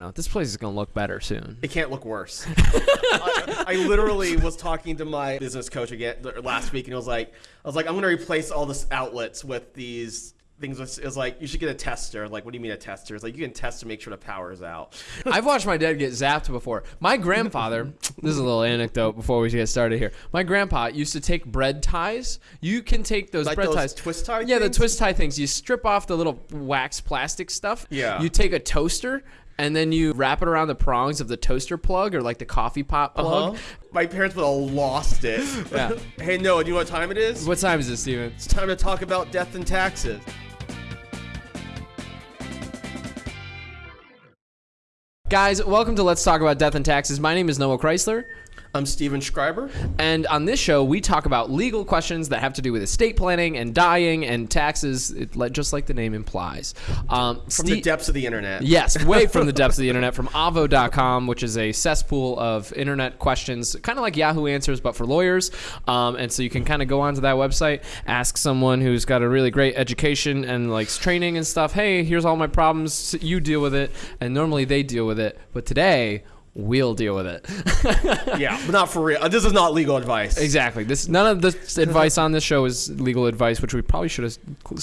No, this place is gonna look better soon. It can't look worse. I, I literally was talking to my business coach again last week, and it was like, I was like, I'm gonna replace all this outlets with these things. It was like, you should get a tester. Like, what do you mean a tester? It's like you can test to make sure the power is out. I've watched my dad get zapped before. My grandfather, this is a little anecdote before we get started here. My grandpa used to take bread ties. You can take those Like bread those ties. twist tie Yeah, the twist tie things. You strip off the little wax plastic stuff. Yeah. You take a toaster and then you wrap it around the prongs of the toaster plug or like the coffee pot plug. Uh-huh. My parents would have lost it. Yeah. hey, Noah, do you know what time it is? What time is it, Steven? It's time to talk about death and taxes. Guys, welcome to Let's Talk About Death and Taxes. My name is Noah Chrysler. I'm Steven Schreiber. And on this show, we talk about legal questions that have to do with estate planning and dying and taxes, it, just like the name implies. Um, From the depths of the internet. Yes, way from the depths of the internet, from avvo.com, which is a cesspool of internet questions, kind of like Yahoo Answers, but for lawyers. Um, and so you can kind of go onto that website, ask someone who's got a really great education and likes training and stuff, hey, here's all my problems, you deal with it. And normally they deal with it. But today, we'll deal with it. Yeah, but not for real. This is not legal advice. exactly. This None of this advice on this show is legal advice, which we probably should have.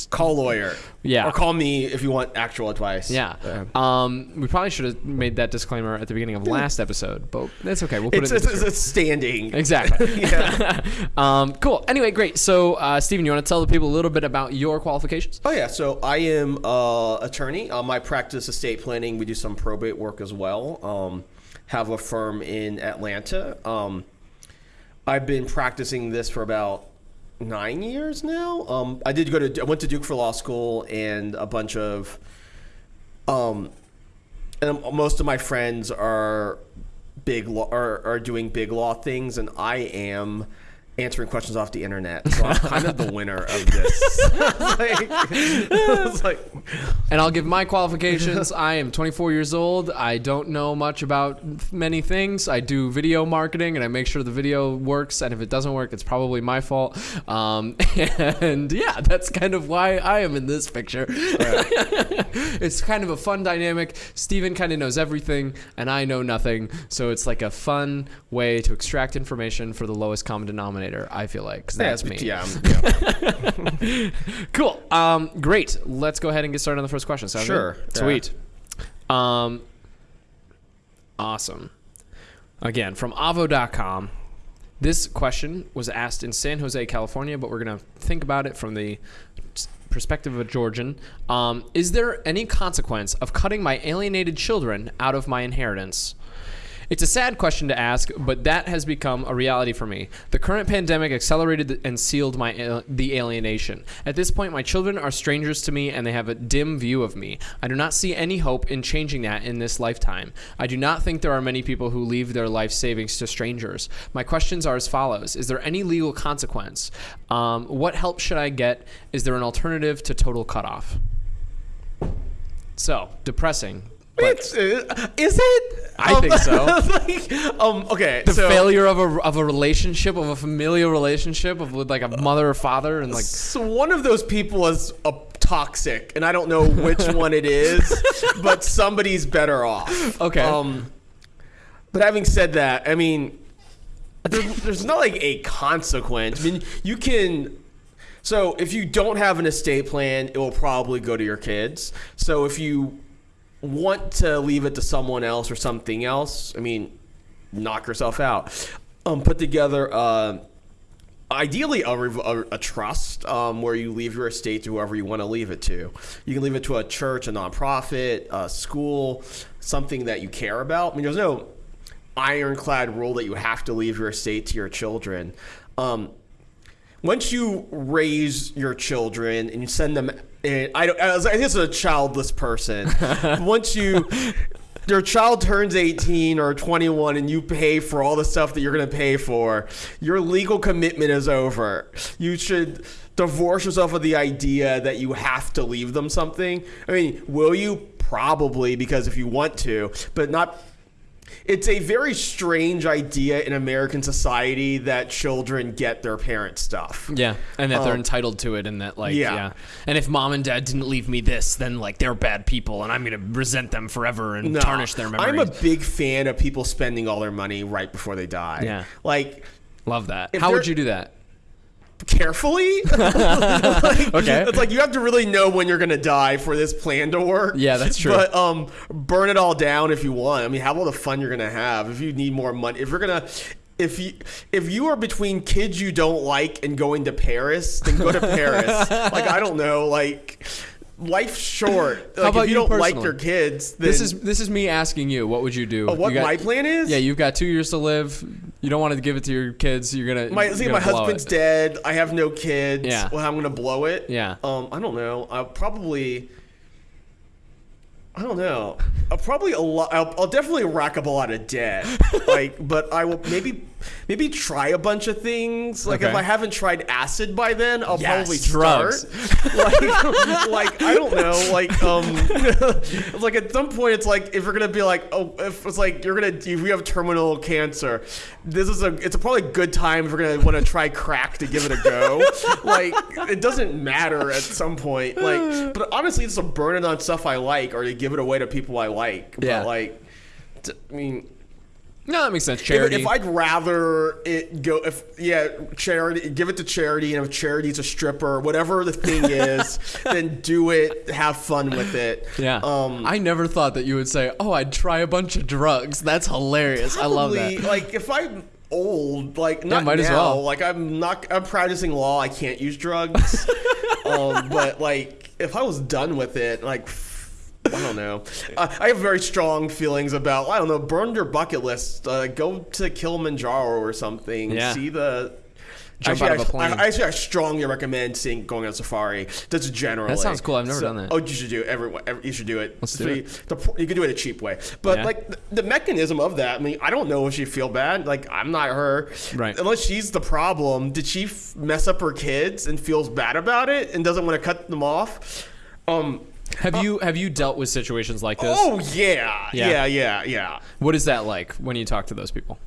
Call a lawyer. Yeah. Or call me if you want actual advice. Yeah. Um, we probably should have made that disclaimer at the beginning of last episode, but that's okay. We'll put It's, it in it's, the it's, standing. Exactly. Yeah. um, cool. Anyway, great. So, uh, Steven, you want to tell the people a little bit about your qualifications? Oh yeah, so I am uh, attorney. Uh, my practice estate planning. We do some probate work as well. Um, have a firm in Atlanta. Um, I've been practicing this for about nine years now. Um, I did go to I went to Duke for law school and a bunch of um, and most of my friends are big law are, are doing big law things, and I am answering questions off the internet. So I'm kind of the winner of this. like, like, And I'll give my qualifications. I am 24 years old. I don't know much about many things. I do video marketing and I make sure the video works. And if it doesn't work, it's probably my fault. Um, and yeah, that's kind of why I am in this picture. it's kind of a fun dynamic. Steven kind of knows everything and I know nothing. So it's like a fun way to extract information for the lowest common denominator, I feel like. 'cause that's me. Yeah, I'm- yeah. Cool. Um, great. Let's go ahead and get started on the first question. Sound Sure. good? Yeah. Sweet. Um, awesome. Again, from avvo.com. This question was asked in San Jose, California, but we're going to think about it from the perspective of a Georgian. Um, is there any consequence of cutting my alienated children out of my inheritance? It's a sad question to ask, but that has become a reality for me. The current pandemic accelerated and sealed my al- the alienation. At this point, my children are strangers to me and they have a dim view of me. I do not see any hope in changing that in this lifetime. I do not think there are many people who leave their life savings to strangers. My questions are as follows: Is there any legal consequence? Um, what help should I get? Is there an alternative to total cutoff? So depressing. But It's, uh, is it? I think so. like, um, okay. the so, failure of a of a relationship of a familial relationship of with like a mother or father and like So one of those people is a toxic, and I don't know which one it is, but somebody's better off. Okay. Um, but having said that, I mean, there's, there's not like a consequence. I mean, you can. So if you don't have an estate plan, it will probably go to your kids. So if you want to leave it to someone else or something else, I mean, knock yourself out. Um, put together. Uh, ideally a, a, a trust um, where you leave your estate to whoever you want to leave it to. You can leave it to a church, a nonprofit, a school, something that you care about. I mean, there's no ironclad rule that you have to leave your estate to your children. Um, once you raise your children and you send them, in, I don't. I think it's a childless person. once you. Your child turns 18 or 21 and you pay for all the stuff that you're going to pay for. Your legal commitment is over. You should divorce yourself of the idea that you have to leave them something. I mean, will you? Probably because if you want to, but not it's a very strange idea in American society that children get their parents' stuff. Yeah, and that they're Um, entitled to it, and that like yeah. yeah. and if mom and dad didn't leave me this, then like they're bad people, and I'm gonna resent them forever and No, tarnish their memories. I'm a big fan of people spending all their money right before they die. Yeah. Like Love that. How would you do that? Carefully. Like, Okay. It's like you have to really know when you're gonna die for this plan to work. Yeah, that's true. But um, burn it all down if you want. I mean, have all the fun you're gonna have. If you need more money, if you're gonna. If you if you are between kids you don't like and going to Paris, then go to Paris. like I don't know, like life's short. Like, about if you, you don't like your kids, then This is this is me asking you. What would you do? Oh, what You got- my plan is? Yeah, you've got two years to live. You don't want to give it to your kids. You're gonna. My see, my husband's it. dead. I have no kids. Yeah. Well, I'm gonna blow it. Yeah. Um, I don't know. I'll probably. I don't know. I'll probably a lot. I'll, I'll definitely rack up a lot of debt. like, but I will maybe maybe try a bunch of things. Like if I haven't tried acid by then, I'll Yes, probably drugs. start. like, like I don't know. Like um, like at some point, it's like if you're gonna be like, oh, if it's like you're gonna if you have terminal cancer, this is a it's a probably good time if you're gonna want to try crack to give it a go. like it doesn't matter at some point. Like, but honestly, it's burn it on stuff I like or to give it away to people I like. Yeah. But like, I mean. No, that makes sense. If, Charity. if I'd rather it go, if yeah, charity, give it to charity, and if charity's a stripper, whatever the thing is, then do it. Have fun with it. yeah. Um, I never thought that you would say, "Oh, I'd try a bunch of drugs." That's hilarious. I love that. Like if I'm old, like not might now, as well. Like I'm not. I'm practicing law. I can't use drugs. um, but like if I was done with it, like. I don't know. Uh, I have very strong feelings about. I don't know. Burn your bucket list. Uh, go to Kilimanjaro or something. Yeah. See the. Jump actually, out of a I, plane. I, actually, I strongly recommend seeing going on safari. That's generally. That sounds cool. I've never done that. Oh, you should do it. Everyone, every, you should do it. Let's do it. The, you can do it a cheap way, but Yeah. like the, the mechanism of that. I mean, I don't know if she feel bad. Like I'm not her. Right. Unless she's the problem. Did she f- mess up her kids and feels bad about it and doesn't want to cut them off? Um. Have you have you dealt with situations like this? Oh yeah. Yeah. Yeah. Yeah. Yeah. What is that like when you talk to those people?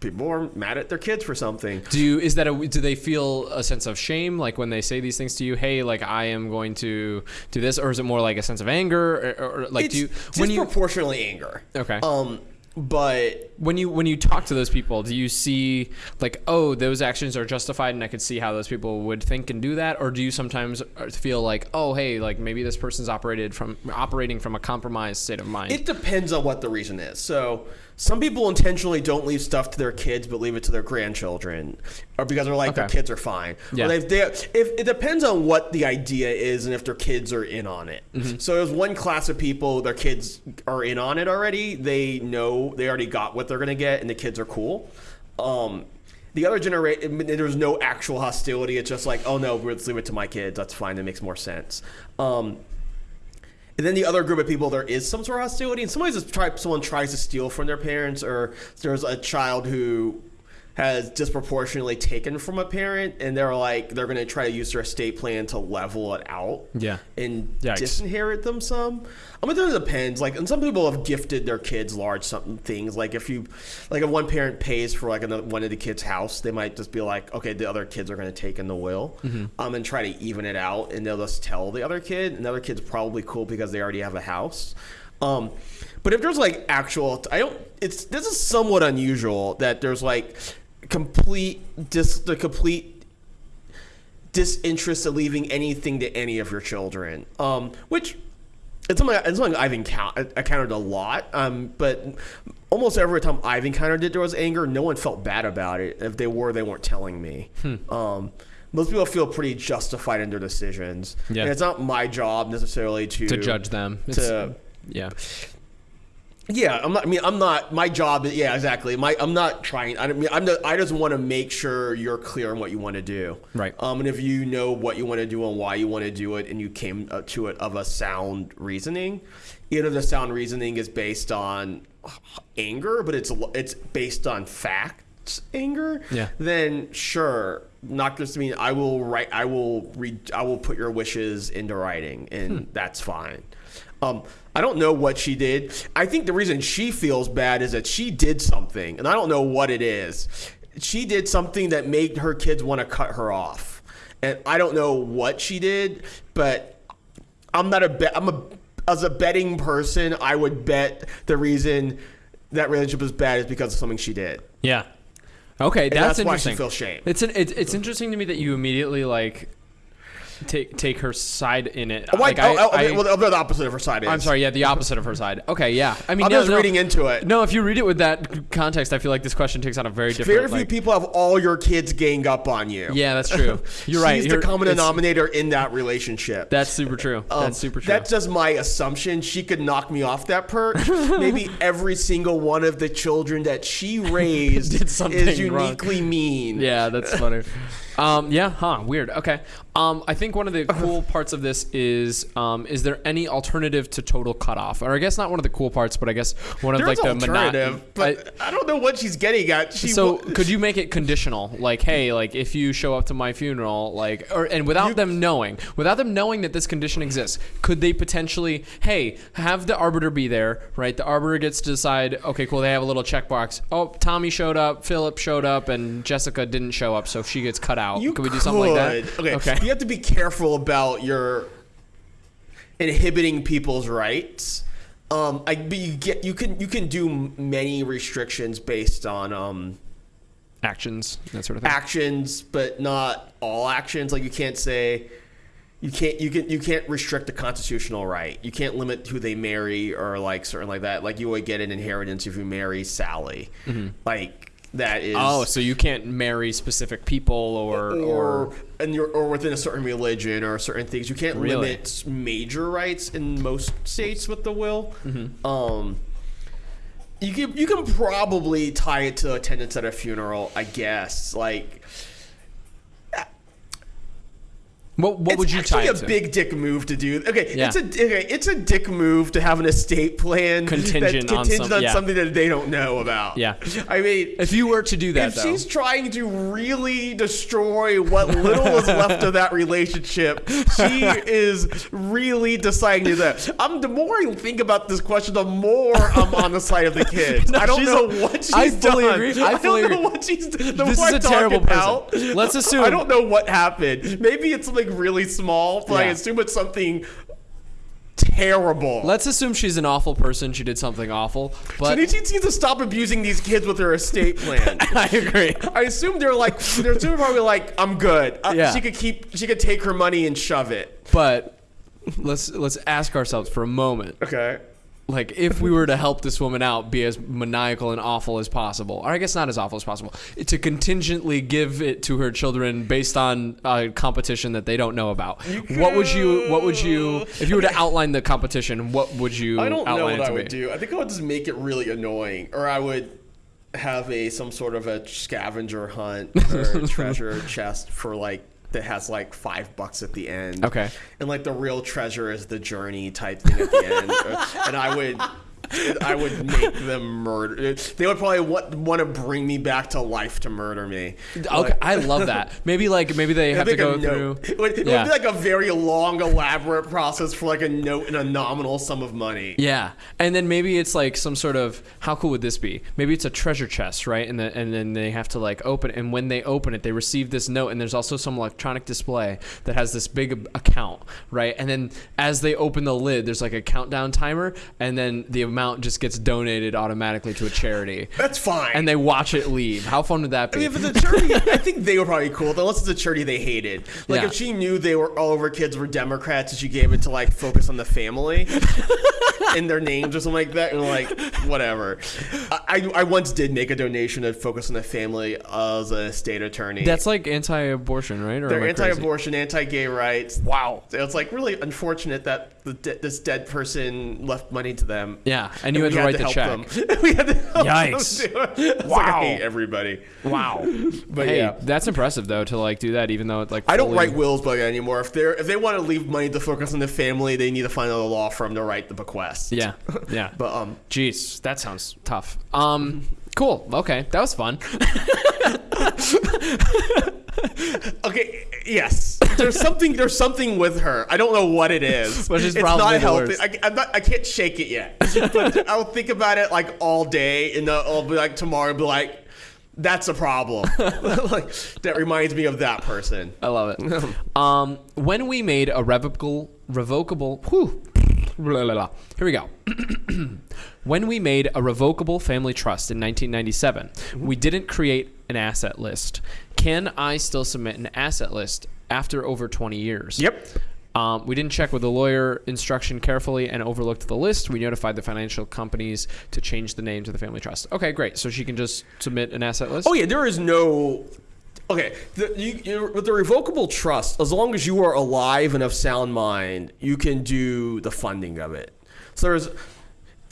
People are mad at their kids for something. Do you is that a do they feel a sense of shame like when they say these things to you? Hey, like I am going to do this, or is it more like a sense of anger, or, or like it's do you when you disproportionately anger. Okay. Um. But when you when you talk to those people, do you see like oh those actions are justified and I could see how those people would think and do that, or do you sometimes uh, feel like oh hey like maybe this person's operated from operating from a compromised state of mind? It depends on what the reason is. So some people intentionally don't leave stuff to their kids, but leave it to their grandchildren, or because they're like their kids are fine. Yeah. Or they, they, if it depends on what the idea is and if their kids are in on it. Mm-hmm. So there's one class of people, their kids are in on it already. They know they already got what they're gonna get, and the kids are cool. Um, the other generation, there's no actual hostility. It's just like, oh no, let's leave it to my kids. That's fine. That makes more sense. Um, and then the other group of people, there is some sort of hostility, and somebody's just try, someone tries to steal from their parents, or there's a child who has disproportionately taken from a parent, and they're like they're going to try to use their estate plan to level it out, Yeah. and Yikes. disinherit them some. I mean, it depends. Like, and some people have gifted their kids large something things. Like, if you, like, if one parent pays for like another one of the kids' house, they might just be like, okay, the other kids are going to take in the will, Mm-hmm. um, and try to even it out, and they'll just tell the other kid, and the other kid's probably cool because they already have a house. Um, but if there's like actual, I don't. It's this is somewhat unusual that there's like complete dis the complete disinterest of leaving anything to any of your children. Um, which it's something, it's something I've encountered, encountered a lot. Um, but almost every time I've encountered it, there was anger. No one felt bad about it. If they were, they weren't telling me. Um, most people feel pretty justified in their decisions. Yeah. And it's not my job necessarily to to judge them. It's, To yeah. Yeah, I'm not. I mean, I'm not. My job. is Yeah, exactly. My. I'm not trying. I don't mean. I'm. Not, I just want to make sure you're clear on what you want to do. Right. Um, and if you know what you want to do and why you want to do it, and you came uh, to it of a sound reasoning, either the sound reasoning is based on anger, but it's it's based on facts anger. Yeah. Then sure. Not just I mean. I will write. I will read. I will put your wishes into writing, and Hmm. that's fine. Um, I don't know what she did. I think the reason she feels bad is that she did something, and I don't know what it is. She did something that made her kids want to cut her off, and I don't know what she did, but I'm not a bet. I'm a as a betting person, I would bet the reason that relationship is bad is because of something she did. Yeah. Okay, that's, that's why she feels shame. It's an, it's it's interesting to me that you immediately like take take her side in it. Why? Like, oh, oh, I- well, the opposite of her side is. I'm sorry. Yeah, the opposite of her side. Okay, yeah. I mean, I'm no, just no. reading into it. No, if you read it with that context, I feel like this question takes on a very different. Very few like- people have all your kids gang up on you. Yeah, that's true. You're right. She's You're- the common denominator in that relationship. That's super true. Um, that's super true. That's just my assumption. She could knock me off that perch. Maybe every single one of the children that she raised Did something is wrong. uniquely mean. Yeah, that's funny. Um, yeah, huh? Weird. Okay. Um, I think one of the cool parts of this is, um, is there any alternative to total cutoff? Or I guess not one of the cool parts, but I guess one of There's like the alternative, but I, don't know what she's getting at. She so could you make it conditional like hey like if you show up to my funeral like or and without You- them knowing without them knowing that this condition exists could they potentially hey have the arbiter be there right the arbiter gets to decide okay cool they have a little checkbox oh tommy showed up philip showed up and jessica didn't show up so if she gets cut out You could we do something like that could. Okay. You have to be careful about your inhibiting people's rights. Um, I but you get you can you can do many restrictions based on um actions that sort of thing actions, but not all actions. Like you can't say you can't you can you can't restrict the constitutional right. You can't limit who they marry or like certain like that. Like you would get an inheritance if you marry Sally. Like that is oh so you can't marry specific people or or, or and you're or within a certain religion or certain things. You can't Really? limit major rights in most states with the will. Mm-hmm. Um, you can you can probably tie it to attendance at a funeral, I guess. Like what, what would you actually tie a it to big dick move to do. Okay, Yeah. it's a okay, it's a dick move to have an estate plan Contingent on contingent some- on yeah. something that they don't know about. Yeah. I mean, if you were to do that if though she's trying to really destroy what little is left of that relationship, she is really deciding to do that. I'm the more I think about this question, the more I'm on the side of the kids. I don't she's know a- what she's I fully done. agree. I fully don't know what she's. The This more is I a talk terrible it person. out, Let's assume- I don't know what happened. Maybe it's something really small, but I Yeah. assume it's something terrible. Let's assume she's an awful person. She did something awful, but She needs to stop abusing these kids with her estate plan. I agree. I assume they're like they're probably like I'm good. Uh, Yeah. She could keep she could take her money and shove it. But let's let's ask ourselves for a moment, Okay. Like if we were to help this woman out, be as maniacal and awful as possible, or I guess not as awful as possible, to contingently give it to her children based on a competition that they don't know about. What would you? What would you? If you were to outline the competition, what would you? I don't know what I would be? do. I think I would just make it really annoying, or I would have a some sort of a scavenger hunt or treasure chest for like that has like five bucks at the end. Okay. And like the real treasure is the journey type thing at the end, and I would. I would make them murder. They would probably want, want to bring me back to life to murder me. Okay, I love that. Maybe like maybe they have to go through. It would, it Yeah. would be like a very long, elaborate process for like a note and a nominal sum of money. Yeah, and then maybe it's like some sort of how cool would this be? Maybe it's a treasure chest, right? And the, and then they have to like open it, and when they open it, they receive this note, and there's also some electronic display that has this big account, right? And then as they open the lid, there's like a countdown timer, and then the amount just gets donated automatically to a charity, That's fine. and they watch it leave. How fun would that I be? mean, if it's a charity, I think they were probably cool. Unless it's a charity they hated. Like Yeah. if she knew they were all of her kids were Democrats and she gave it to like focus on the family in their names or something like that, and like whatever. I, I, I once did make a donation to focus on the family as a state attorney. That's like anti-abortion, right? Or they're am I crazy? anti-abortion, anti-gay rights. Wow. So it's like really unfortunate that the de- this dead person left money to them. Yeah, and you And had we to write the check. them. we had to help Yikes. It's like, I Wow. hate everybody. Wow. But hey, yeah. that's impressive though to like do that, even though it like I don't write wills book anymore. If they're if they want to leave money to focus on the family, they need to find a law firm to write the bequest. Yeah, yeah. But um, Jeez, that sounds tough. Um, cool. Okay, that was fun. Okay, yes. There's something. There's something with her. I don't know what it is. Which is it's probably not healthy. I, I'm not, I can't shake it yet. But I'll think about it like all day, and I'll be like tomorrow, and be like, "That's a problem." like that reminds me of that person. I love it. um, when we made a revocable, revocable, whew, blah, blah, blah. here we go. when we made a revocable family trust in 1997, we didn't create an asset list. Can I still submit an asset list after over 20 years? Yep. Um, we didn't check with the lawyer instruction carefully and overlooked the list. We notified the financial companies to change the name to the family trust. Okay, great. So she can just submit an asset list. Oh yeah, there is no. Okay, the, you, you, with the revocable trust, as long as you are alive and of sound mind, you can do the funding of it. So there's,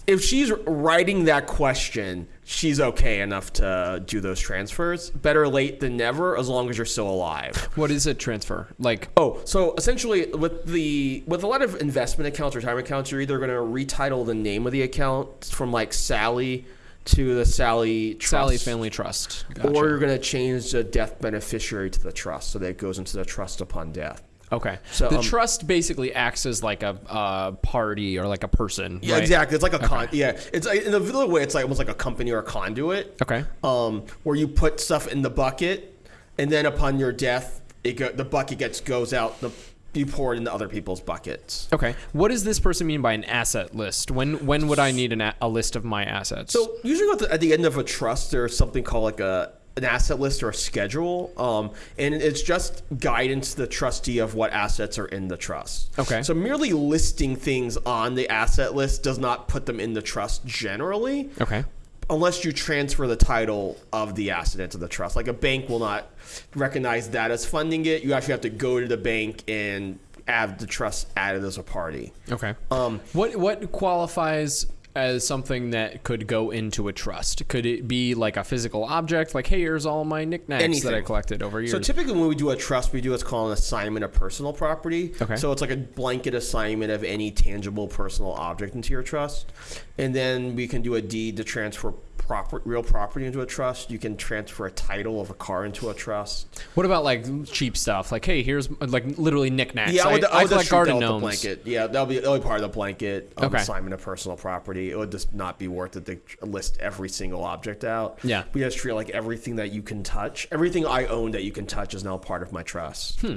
if she's writing that question, she's okay enough to do those transfers. Better late than never, as long as you're still alive. What is a transfer? Like, Oh, so essentially, with the with a lot of investment accounts, retirement accounts, you're either going to retitle the name of the account from like Sally to the Sally Trust. Sally Family Trust. Gotcha. Or you're going to change the death beneficiary to the trust so that it goes into the trust upon death. Okay. So, the um, trust basically acts as like a uh, party or like a person. Yeah, right? exactly. It's like a con. Yeah, it's like, in a little way. It's like almost like a company or a conduit. Okay. Um, where you put stuff in the bucket, and then upon your death, it go, the bucket gets goes out. The you pour it into other people's buckets. Okay. What does this person mean by an asset list? When when would I need an a, a list of my assets? So usually at the, at the end of a trust, there's something called like a an asset list or a schedule, um, and it's just guidance to the trustee of what assets are in the trust. Okay. So merely listing things on the asset list does not put them in the trust generally. okay. Unless you transfer the title of the asset into the trust. Like a bank will not recognize that as funding it. You actually have to go to the bank and have the trust added as a party. Okay. Um, What what qualifies as something that could go into a trust? Could it be like a physical object, like hey, here's all my knickknacks that I collected over years? So typically, when we do a trust, we do what's called an assignment of personal property. Okay. So it's like a blanket assignment of any tangible personal object into your trust, and then we can do a deed to transfer proper, real property into a trust. You can transfer a title of a car into a trust. what about like cheap stuff? Like hey, here's like literally knickknacks. Yeah, I would, I, I would collect treat garden that with the gnomes. blanket. Yeah, that'll be that'll be part of the blanket um, Okay. assignment of personal property. It would just not be worth it to list every single object out. Yeah. we just treat like everything that you can touch, everything I own that you can touch is now part of my trust. Hmm.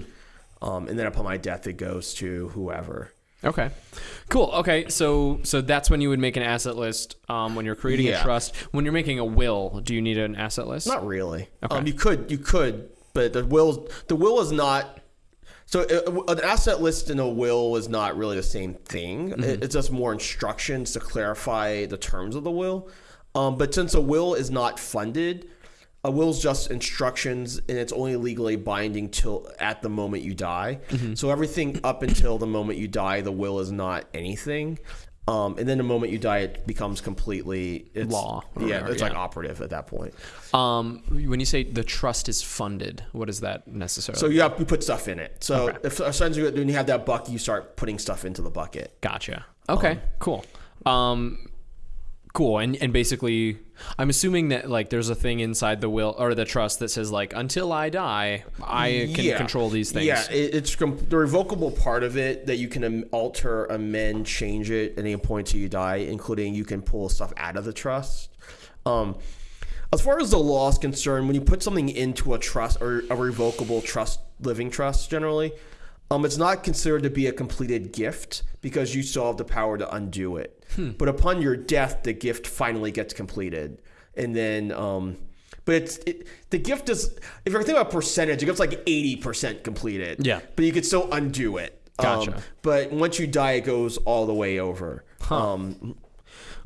Um, and then upon my death, it goes to whoever. Okay, cool. Okay, so so that's when you would make an asset list um, when you're creating a trust. When you're making a will, do you need an asset list? Not really. Okay. Um, you could, you could, but the will, the will is not. So uh, an asset list and a will is not really the same thing. Mm-hmm. It- It's just more instructions to clarify the terms of the will. Um, but since a will is not funded, a will's just instructions, and it's only legally binding till at the moment you die. Mm-hmm. So everything up until the moment you die, the will is not anything. Um, and then the moment you die, it becomes completely it's, Law Yeah, whatever, it's like operative at that point. Um, when you say the trust is funded, what is that necessarily? So you have you put stuff in it. So Okay. if essentially when you have that bucket, you start putting stuff into the bucket. Gotcha. Okay, cool. Um, cool. And and basically, I'm assuming that like there's a thing inside the will or the trust that says like until I die, I can Yeah. control these things. Yeah, it, it's the revocable part of it that you can alter, amend, change it at any point till you die, including you can pull stuff out of the trust. Um, as far as the law is concerned, when you put something into a trust or a revocable trust, living trust generally, um, it's not considered to be a completed gift because you still have the power to undo it. But upon your death, the gift finally gets completed, and then. Um, but it's it, the gift is if you're thinking about percentage, the gift's like eighty percent completed. Yeah. but you could still undo it. Um, Gotcha. but once you die, it goes all the way over. Um,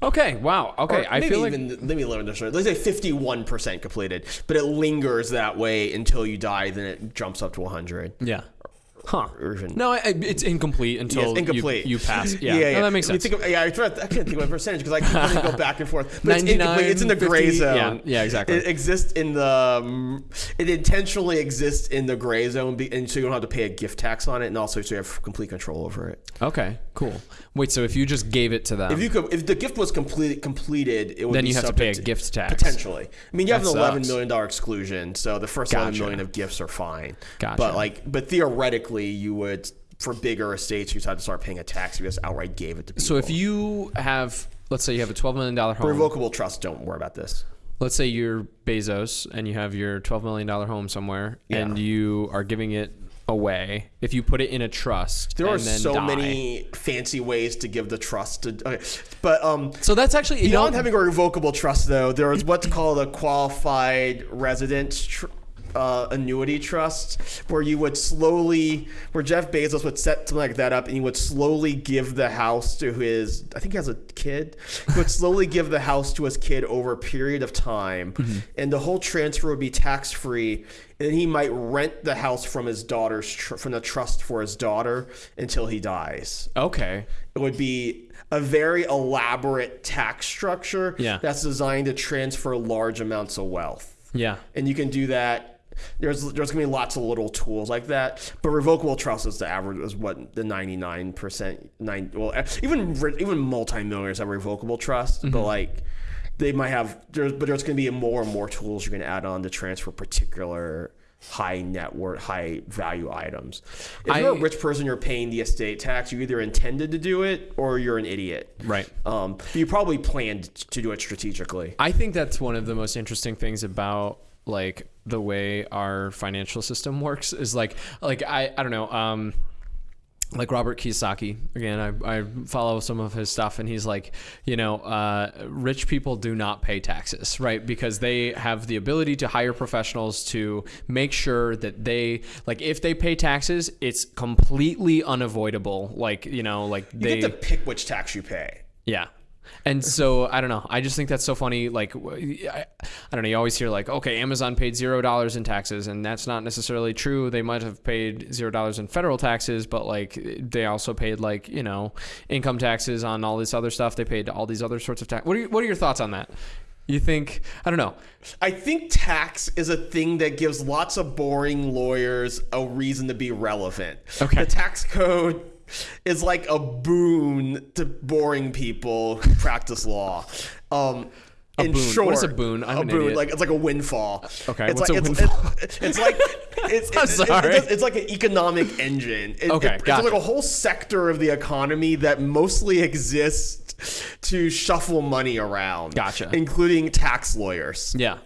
Okay. Wow. Okay. or I feel like let me learn this. Let's say fifty-one percent completed, but it lingers that way until you die. Then it jumps up to hundred. yeah. Huh. even No, I, it's incomplete until incomplete. You, you pass. Yeah, yeah, No, that makes sense. think of, yeah, I, can't think of a percentage because I can go back and forth. But it's 99, incomplete. It's in the gray 50, zone. yeah, yeah, exactly. It exists in the. um, It intentionally exists in the gray zone, be- and so you don't have to pay a gift tax on it, and also so you have complete control over it. okay, cool. Wait, so if you just gave it to them, If you could, if the gift was complete, completed, it would Then be you have to pay a gift tax. potentially. I mean, you have That an eleven sucks. million dollar exclusion, so the first eleven Gotcha. million of gifts are fine. Gotcha. But like, but theoretically, you would for bigger estates, you had to start paying a tax if you just outright gave it to people. so if you have, let's say you have a twelve million dollar home. revocable trust, don't worry about this. let's say you're Bezos and you have your twelve million dollar home somewhere, Yeah. and you are giving it away. If you put it in a trust, There are so die- many fancy ways to give the trust to. Okay. But um, So that's actually you beyond know, having a revocable trust, though, there is what's called a qualified residence. Tr- uh, annuity trust where you would slowly where Jeff Bezos would set something like that up and he would slowly give the house to his I think he has a kid he would slowly give the house to his kid over a period of time and the whole transfer would be tax free and then he might rent the house from his daughter's tr- from the trust for his daughter until he dies okay. it would be a very elaborate tax structure Yeah. that's designed to transfer large amounts of wealth. Yeah. And you can do that. There's there's gonna be lots of little tools like that, but revocable trust is the average is what the 99 percent nine well even re- even multimillionaires have revocable trust, Mm-hmm. but like they might have there's but there's gonna be more and more tools you're gonna add on to transfer particular high net worth high value items. If you're a rich person, you're paying the estate tax. You either intended to do it or you're an idiot. Right. Um, you probably planned to do it strategically. I think that's one of the most interesting things about like the way our financial system works is like like I I don't know um like Robert Kiyosaki again I, I follow some of his stuff and he's like you know uh, rich people do not pay taxes right because they have the ability to hire professionals to make sure that they like if they pay taxes it's completely unavoidable like you know like You they get to pick which tax you pay. yeah. And so I don't know. I just think that's so funny. Like I don't know. You always hear like, okay, Amazon paid zero dollars in taxes, and that's not necessarily true. They might have paid zero dollars in federal taxes, but like they also paid like you know income taxes on all this other stuff. They paid all these other sorts of tax. What are your, what are your thoughts on that? You think I don't know. I think tax is a thing that gives lots of boring lawyers a reason to be relevant. Okay. The tax code is like a boon to boring people who practice law. Um, A in boon. short, What is a boon? I'm a boon, idiot. like it's like a windfall. Okay, it's what's like, a it's, windfall? It's, it's like it's, I'm sorry. it's, it's like an economic engine. It, Okay, it- gotcha. it's like a whole sector of the economy that mostly exists to shuffle money around. Gotcha. including tax lawyers. Yeah,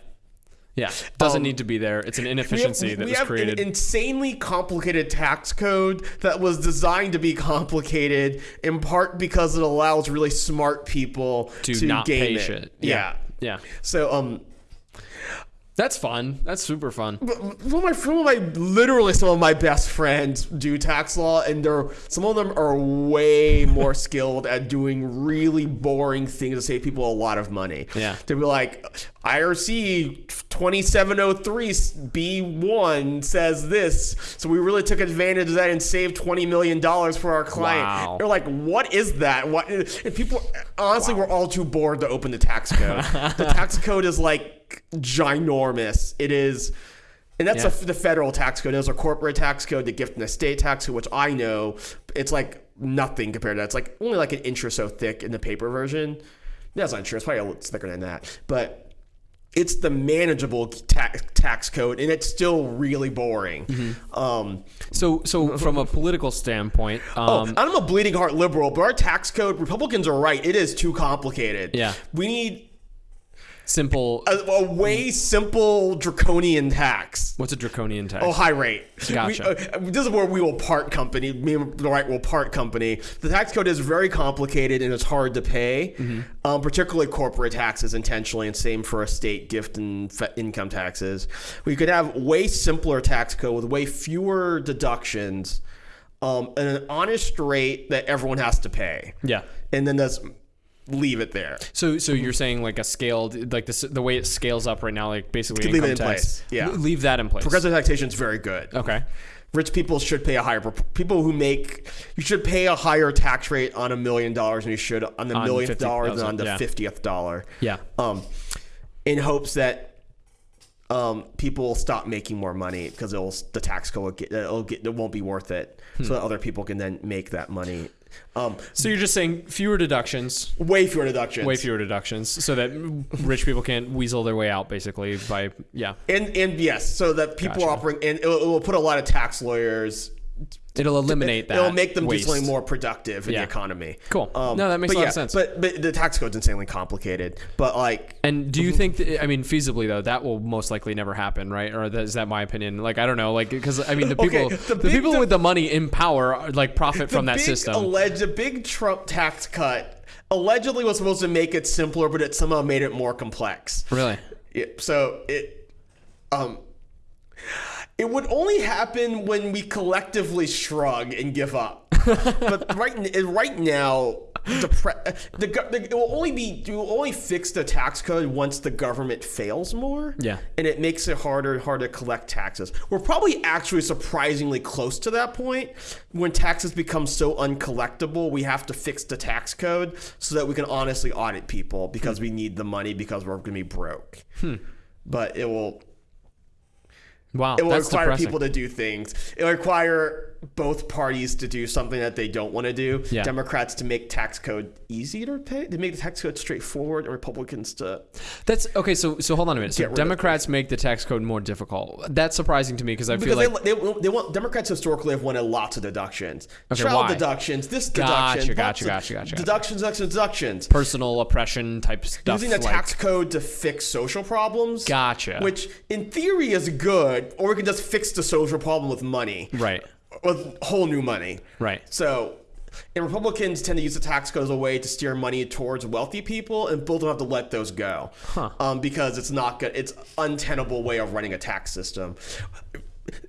yeah. Doesn't Um, need to be there. It's an We have, inefficiency that we was have created. an insanely complicated tax code that was designed to be complicated in part because it allows really smart people to, to, not game pay it. shit. Yeah. yeah. So um, That's fun. That's super fun. some of my some of my literally some of my best friends do tax law, and they're some of them are way more skilled at doing really boring things to save people a lot of money. Yeah. to be like IRC twenty seven oh three B one says this, so we really took advantage of that and saved twenty million dollars for our client. Wow. They're like, what is that? What? And people honestly, we're all too bored to open the tax code. the tax code is like ginormous. It is. And that's Yeah. a, the federal tax code. There's a corporate tax code, the gift and estate tax code, which I know. It's like nothing compared to that. It's like only like an inch or so thick in the paper version. That's not true. It's probably a little thicker than that. But it's the manageable tax tax code, and it's still really boring. Mm-hmm. Um, So, so from a political standpoint, oh, um, I'm a bleeding heart liberal, but our tax code, Republicans are right. It is too complicated. Yeah. we need simple. a, a way simple draconian tax. What's a draconian tax? Oh, high rate. Gotcha. We, uh, this is where we will part company. Me and the right will part company. The tax code is very complicated and it's hard to pay, Mm-hmm. um, particularly corporate taxes intentionally, and same for estate, gift, and income taxes. We could have way simpler tax code with way fewer deductions, um, and an honest rate that everyone has to pay. yeah. And then that's leave it there. So, so you're saying like a scaled, like the the way it scales up right now, like basically Leave it in tax. place, yeah. Leave that in place. Progressive taxation is very good. okay. rich people should pay a higher people who make you should pay a higher tax rate on a million dollars than you should on the On millionth dollar than on the yeah. fiftieth dollar. Yeah. Um, in hopes that um, people will stop making more money because it'll the tax code will get, it'll get it won't be worth it, Hmm. so that other people can then make that money. Um, So you're just saying fewer deductions, way fewer deductions. way fewer deductions, so that rich people can't weasel their way out, basically. By yeah, And and yes, so that people are Gotcha. operating, and it will, it will put a lot of tax lawyers. It'll eliminate that. It'll make them waste. do something more productive in Yeah. the economy. Cool. No, that makes a lot yeah, of sense. But but the tax code's insanely complicated. But like, And do you think that, I mean, feasibly though, that will most likely never happen, right? Or that, is that my opinion? Like, I don't know, like, because I mean, the Okay, people, the the, big- people the- with the money in power, are, like, profit from that system. Alleged, the big Trump tax cut allegedly was supposed to make it simpler, but it somehow made it more complex. really? Yeah, so it, um, it would only happen when we collectively shrug and give up. but right, eh, right now, the, the, the it will only be it will only fix the tax code once the government fails more. Yeah. and it makes it harder and harder to collect taxes. We're probably actually surprisingly close to that point when taxes become so uncollectible. We have to fix the tax code so that we can honestly audit people because hmm. we need the money because we're going to be broke. Hmm. But it will Wow, it will that's require depressing. people to do things. It will require both parties to do something that they don't want to do. Yeah. Democrats to make tax code easy to pay, to make the tax code straightforward, and Republicans to That's okay. So, so hold on a minute. So Get rid of Democrats make the tax code more difficult. That's surprising to me because I feel because like they, they, they want Democrats historically have wanted lots of deductions, Okay, child why? deductions, this Gotcha, deduction, gotcha, gotcha, gotcha, gotcha. deductions, deductions, deductions. personal oppression type stuff. Using the like- tax code to fix social problems. Gotcha. Which in theory is good, or we can just fix the social problem with money. Right. With whole new money. Right. So, and Republicans tend to use the tax code as a way to steer money towards wealthy people, and both don't have to let those go, um, because it's not good. It's untenable way of running a tax system.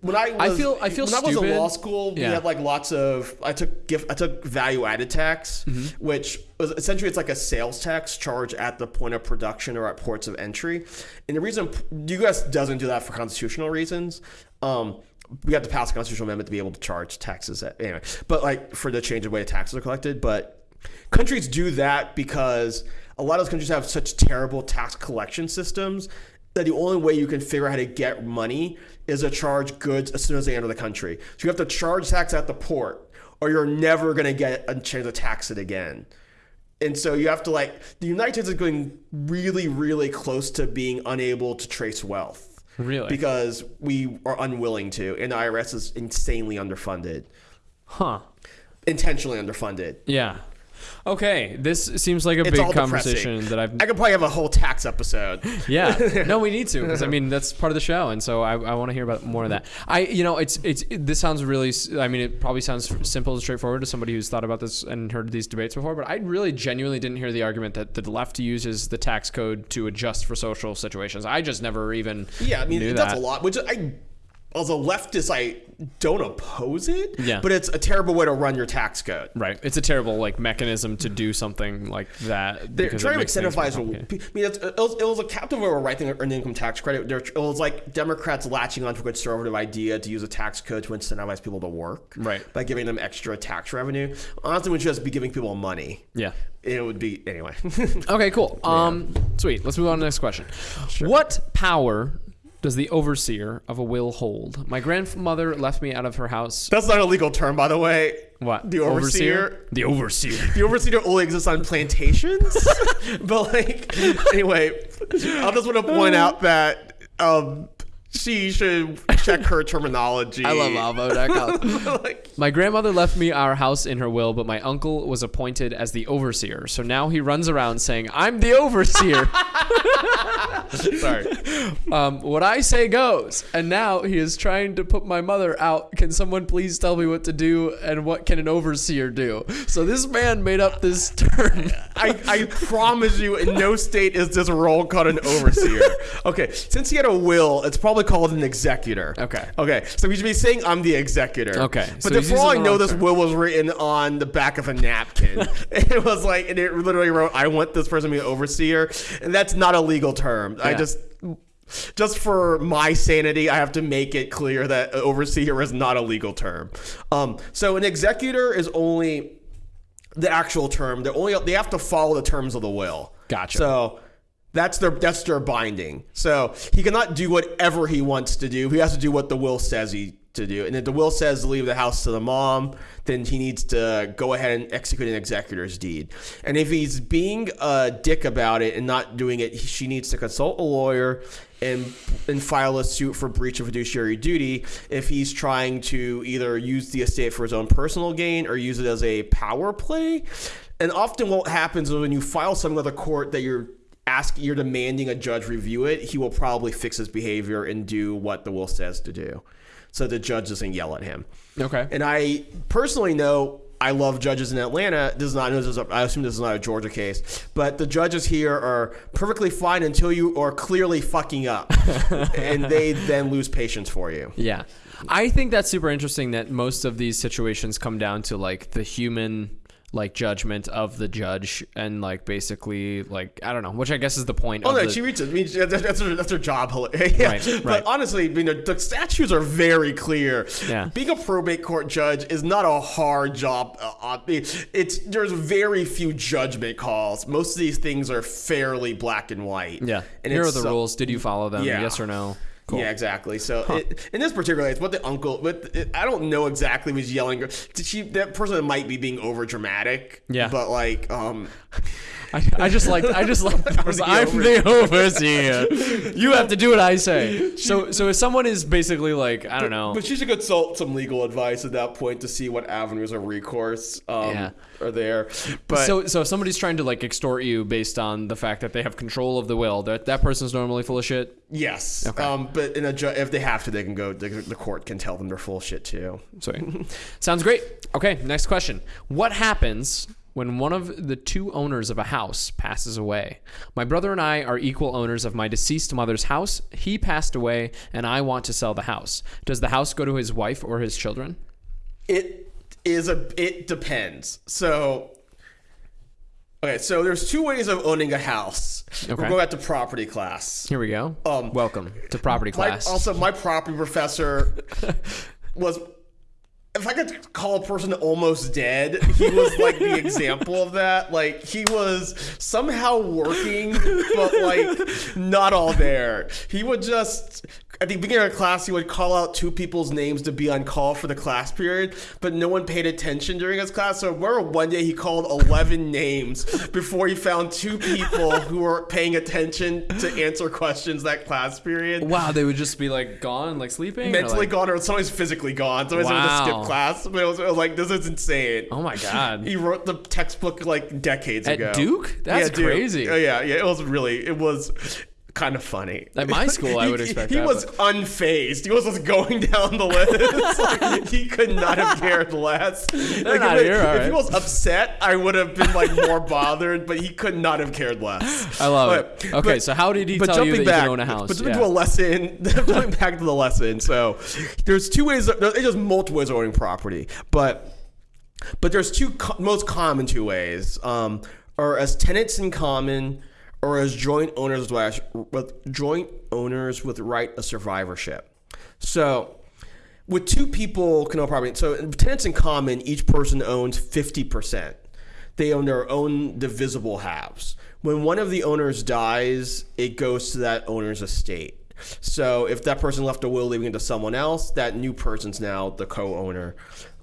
When I I feel- I feel when I was in law school, we had like lots of I took gift I took value added tax, Mm-hmm. which was essentially it's like a sales tax charge at the point of production or at ports of entry. And the reason the U.S. doesn't do that for constitutional reasons. Um, we have to pass a constitutional amendment to be able to charge taxes at, anyway. But like for the change of way taxes are collected, but countries do that because a lot of those countries have such terrible tax collection systems that the only way you can figure out how to get money is to charge goods as soon as they enter the country. So you have to charge tax at the port, or you're never going to get a chance to tax it again. And so you have to like the United States is going really, really close to being unable to trace wealth. Really? Because we are unwilling to, and the IRS is insanely underfunded, Huh. intentionally underfunded. Yeah. Okay. This seems like a It's big conversation depressing. that I've I could probably have a whole tax episode. yeah no we need to because i mean that's part of the show and so i, I want to hear about more of that i you know it's it's it, this sounds really I mean it probably sounds simple and straightforward to somebody who's thought about this and heard these debates before but i really genuinely didn't hear the argument that the left uses the tax code to adjust for social situations i just never even Yeah, I mean that's that. a lot. Which I, as a leftist, I don't oppose it. Yeah. but it's a terrible way to run your tax code. right it's a terrible like mechanism to do something like that They're trying to incentivize. I mean, it's, it, was, it was a captive of writing an income tax credit. It was like Democrats latching onto a conservative idea to use a tax code to incentivize people to work, Right. By giving them extra tax revenue. Honestly, we should just be giving people money. yeah It would be anyway. Okay, cool. Um, sweet. Let's move on to the next question. What power does the overseer of a will hold? My grandmother left me out of her house. That's not a legal term, by the way. What? The overseer? The overseer. The overseer only exists on plantations. but like, anyway, I just want to point out that um, she should check her terminology. I love Avvo.com. like, My grandmother left me our house in her will, but my uncle was appointed as the overseer. So now he runs around saying, I'm the overseer. Sorry. Um, what I say goes. And now he is trying to put my mother out. Can someone please tell me what to do and what can an overseer do? So this man made up this term. I, I promise you, in no state is this role called an overseer. Okay, since he had a will, it's probably called an executor. Okay. Okay, so we should be saying I'm the executor. Okay, but so then he's for all I know, this term. will was written on the back of a napkin. it was like, and it literally wrote, "I want this person to be an overseer," and that's not a legal term. I just. just for my sanity, I have to make it clear that overseer is not a legal term. Um, so an executor is only the actual term. They only they have to follow the terms of the will. Gotcha. So that's their that's their binding. So he cannot do whatever he wants to do. He has to do what the will says he to do. And if the will says leave the house to the mom, then he needs to go ahead and execute an executor's deed. And if he's being a dick about it and not doing it, she needs to consult a lawyer and and file a suit for breach of fiduciary duty if he's trying to either use the estate for his own personal gain or use it as a power play. And often what happens is when you file something with a court that you're ask you're demanding a judge review it, he will probably fix his behavior and do what the will says to do. So the judge doesn't yell at him. Okay. And I personally know I love judges in Atlanta. This is not. This is a, I assume this is not a Georgia case, but the judges here are perfectly fine until you are clearly fucking up, and they then lose patience for you. Yeah. I think that's super interesting that most of these situations come down to like the human like judgment of the judge and like basically like I don't know, which I guess is the point. Oh of no, the, she reaches. I mean, that's her, that's her job. yeah. Right, But honestly, you know, the statutes are very clear. Yeah. Being a probate court judge is not a hard job. Uh, uh, it's there's very few judgment calls. Most of these things are fairly black and white. yeah. And Here are the so- rules. Did you follow them? Yeah. Yes or no? Cool. Yeah, exactly. So it, in this particular it's what the uncle, but it, I don't know exactly was yelling. Did she? That person might be being over dramatic. Yeah. But like, um, I, I just like I just like I'm the overseer. You have to do what I say. So so if someone is basically like I don't know. But she should consult some legal advice at that point to see what avenues of recourse um, Yeah. are there. But so so if somebody's trying to like extort you based on the fact that they have control of the will, that that person's normally full of shit. yes, um, but in a ju- if they have to, they can go. The, the court can tell them they're full of shit too. Sorry. Sounds great. Okay, next question. What happens when one of the two owners of a house passes away? My brother and I are equal owners of my deceased mother's house. He passed away, and I want to sell the house. Does the house go to his wife or his children? It is a. It depends. So. Okay, so there's two ways of owning a house. Okay. We're going back to property class. Here we go. Um, Welcome to property My- class. also, my property professor was. If I could call a person almost dead, he was like the example of that. Like he was somehow working, but like not all there. He would just at the beginning of class, he would call out two people's names to be on call for the class period, but no one paid attention during his class. So I remember one day he called eleven names before he found two people who were paying attention to answer questions that class period wow, they would just be like gone, like sleeping. or, mentally like- gone or somebody's physically gone. Somebody's having to Wow. skip class. But it was, it was like, this is insane. Oh my god. He wrote the textbook like decades At ago. Duke? That's Yeah, Duke. crazy. Oh, yeah, yeah. It was really, it was kind of funny. At my school, I He- would expect he, that, was unfazed. He was just going down the list. Like, he could not have cared less. Like, not if, here, if all he was upset, I would have been like more bothered. But he could not have cared less. I love But- it. Okay, but- so how did he but tell you that you back, can own a house? But jumping Yeah. to a lesson, jumping back to the lesson. So there's two ways. There's just multiple ways of owning property, but but there's two co- most common two ways, um, are as tenants in common or as joint owners with, joint owners with right of survivorship. So with two people can own property. So tenants in common, each person owns fifty percent. They own their own divisible halves. When one of the owners dies, it goes to that owner's estate. So if that person left a will leaving it to someone else, that new person's now the co-owner.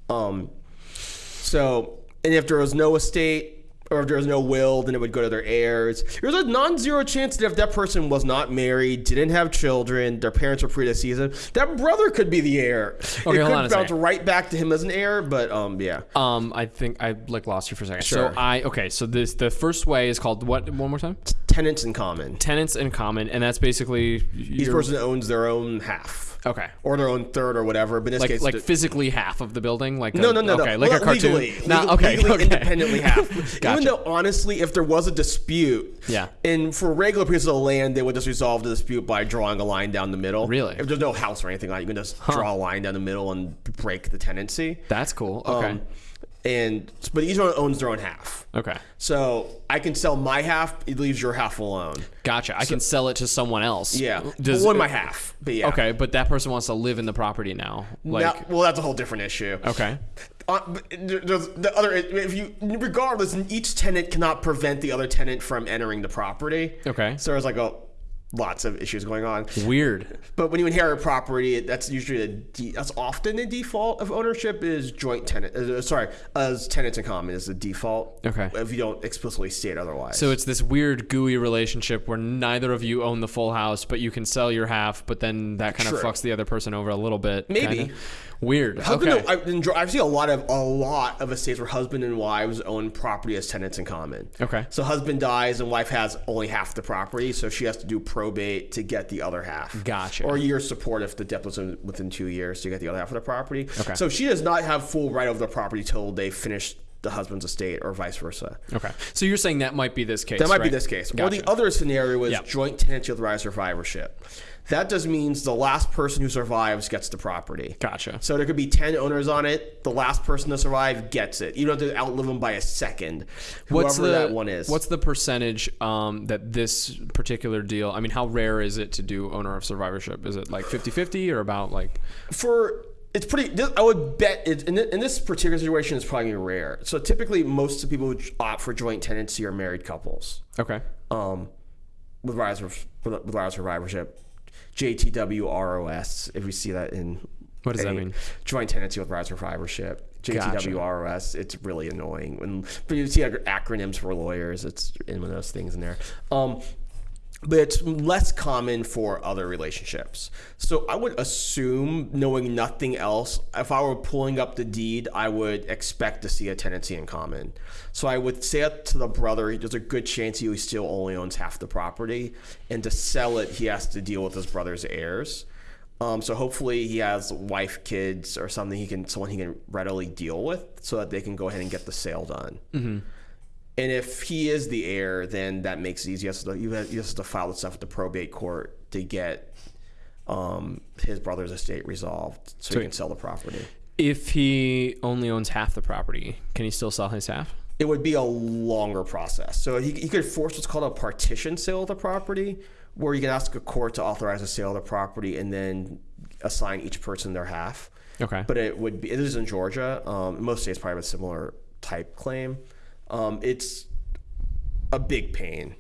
Um, so, and if there was no estate or if there was no will, then it would go to their heirs. There's a non-zero chance that if that person was not married, didn't have children, their parents were predeceased, that brother could be the heir. it hold could bounce right back to him as an heir, but um, yeah. Um, I think I like lost you for a second. Sure. So I okay. So this the first way is called what? One more time. Tenants in common. Tenants in common, and that's basically Each your- person owns their own half. Okay. Or their own third or whatever. But in this Like case, like physically half of the building. Like No, a- no, no, Okay, no. like Well, a cartoon. Legally, no, legal- okay, legally okay. independently half. Gotcha. Even though honestly, if there was a dispute, Yeah. and for regular pieces of land, they would just resolve the dispute by drawing a line down the middle. Really? If there's no house or anything like, that, you can just draw a line down the middle and break the tenancy. That's cool. Okay. Um, and but each one owns their own half. Okay. So I can sell my half; it leaves your half alone. Gotcha. I can sell it to someone else. Yeah, Does, well, my half. But yeah, Okay, but that person wants to live in the property now. Like, Now- well, that's a whole different issue. okay. Uh, there's the other if you regardless each tenant cannot prevent the other tenant from entering the property Okay. so there's like a lots of issues going on Weird. but when you inherit property that's usually a de- that's often the default of ownership is joint tenant uh, sorry as tenants in common is the default Okay. if you don't explicitly state otherwise So it's this weird gooey relationship where neither of you own the full house, but you can sell your half, but then that kind of fucks the other person over a little bit. Maybe. kinda. Weird. Husband okay. and, I enjoy, I've seen a lot of a lot of estates where husband and wives own property as tenants in common. Okay. So husband dies and wife has only half the property, so she has to do probate to get the other half. Gotcha. Or year support if the death was in, within two years to get the other half of the property. Okay. So she does not have full right over the property till they finish the husband's estate or vice versa. okay. So you're saying that might be this case. That might be this case. Or the other scenario is Yep. joint tenancy with right of survivorship. That just means the last person who survives gets the property. Gotcha. So there could be 10 owners on it. The last person to survive gets it. You don't have to outlive them by a second. Whoever What's the that one is. What's the percentage um, that this particular deal? I mean, how rare is it to do owner of survivorship? Is it like 50-50 or about like? for it's pretty this, I would bet it, in, in this particular situation it's probably rare. So typically most of the people who opt for joint tenancy are married couples. Okay. Um with rise of with rise of survivorship. JTWROS if we see that in What does that mean? Joint tenancy with rise of survivorship. Gotcha. JTWROS. It's really annoying when but you see acronyms for lawyers. It's in one of those things in there. Um, but it's less common for other relationships. So I would assume, knowing nothing else, if I were pulling up the deed, I would expect to see a tenancy in common. So I would say it to the brother, there's a good chance he still only owns half the property, and to sell it, he has to deal with his brother's heirs. Um, so hopefully he has wife, kids, or something he can, someone he can readily deal with, so that they can go ahead and get the sale done. And if he is the heir, then that makes it easy. He has to, you have, he has to file the stuff at the probate court to get um, his brother's estate resolved so Sweet. he can sell the property. If he only owns half the property, can he still sell his half? It would be a longer process. So he, he could force what's called a partition sale of the property, where you can ask a court to authorize a sale of the property and then assign each person their half. Okay. But it would be, it is in Georgia. Um, most states probably have a similar type claim. Um, it's a big pain.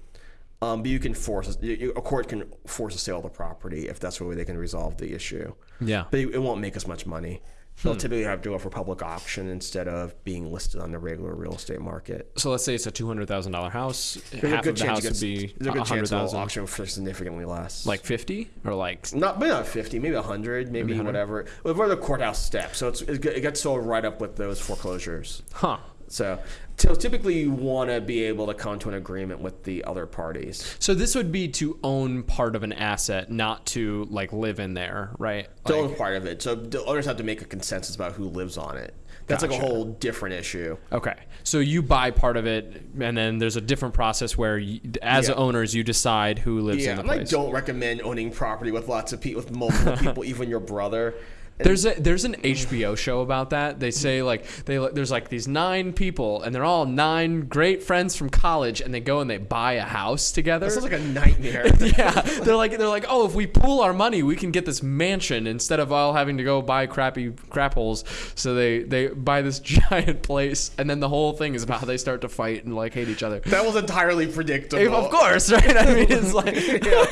Um, but you can force you- a court can force a sale of the property if that's the way they can resolve the issue. yeah. But it, it won't make as much money. They'll typically have to go for public auction instead of being listed on the regular real estate market. So let's say it's a two hundred thousand dollar house. There's half a of good the chance house gets, would be there's a good hundred chance it'll auction for significantly less. like fifty or like not maybe not 50 maybe 100 maybe, 100? whatever we're the courthouse steps so it's, it gets sold right up with those foreclosures huh? so typically you want to be able to come to an agreement with the other parties. So this would be to own part of an asset, not to like live in there, right? to Like- own part of it. So the owners have to make a consensus about who lives on it. That's like a whole different issue. Okay, so you buy part of it, and then there's a different process where, you, as Yeah. owners, you decide who lives yeah in the and i don't recommend owning property with lots of people with multiple people even your brother There's a there's an HBO show about that. They say like they there's like these nine people, and they're all nine great friends from college, and they go and they buy a house together. that sounds like a nightmare yeah, they're like they're like, oh, if we pool our money, we can get this mansion instead of all having to go buy crappy crap holes. So they they buy this giant place, and then the whole thing is about how they start to fight and like hate each other. that was entirely predictable Of course, right? I mean, it's like yeah.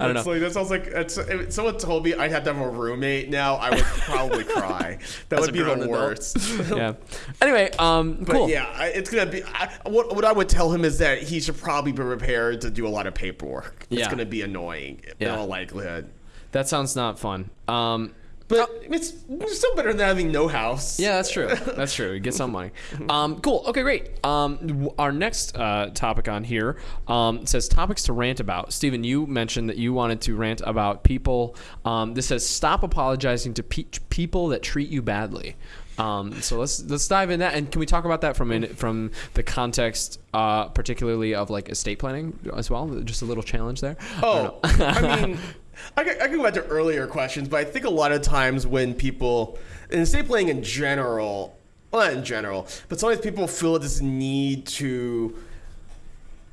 I don't It's know. like, that sounds like it's, if someone told me I'd have to have a roommate now, I would probably cry. That As would be the adult. worst. yeah. Anyway, um, But cool. yeah, it's gonna be. I, what what I would tell him is that he should probably be prepared to do a lot of paperwork. It's Yeah. gonna be annoying Yeah. in all likelihood. That sounds not fun. Um, But it's still better than having no house. Yeah, that's true. That's true. You get some money. Um, cool. Okay, great. Um, our next uh, topic on here um, says topics to rant about. Stephen, you mentioned that you wanted to rant about people. Um, this says stop apologizing to pe- people that treat you badly. Um, so let's let's dive in that, and can we talk about that from in, from the context, uh, particularly of like estate planning as well? Just a little challenge there. Oh, I mean, I can, I can go back to earlier questions, but I think a lot of times when people in estate planning in general, well, not in general, but sometimes people feel this need to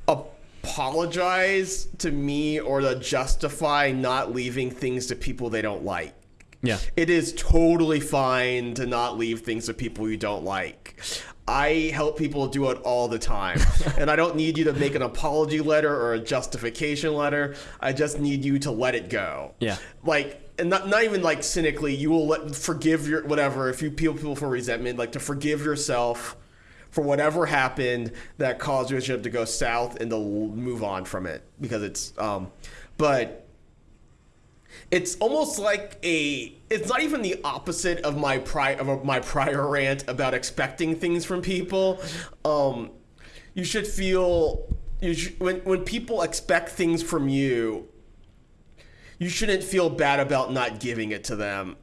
apologize to me or to justify not leaving things to people they don't like. Yeah. It is totally fine to not leave things to people you don't like. I help people do it all the time. and I don't need you to make an apology letter or a justification letter. I just need you to let it go. Yeah. Like, and not, not even like cynically, you will let, forgive your whatever. If you peel people for resentment, like to forgive yourself for whatever happened that caused your relationship to go south and to move on from it because it's, um, but it's almost like a it's not even the opposite of my pri- of my prior rant about expecting things from people. Um you should feel you when when people expect things from you you shouldn't feel bad about not giving it to them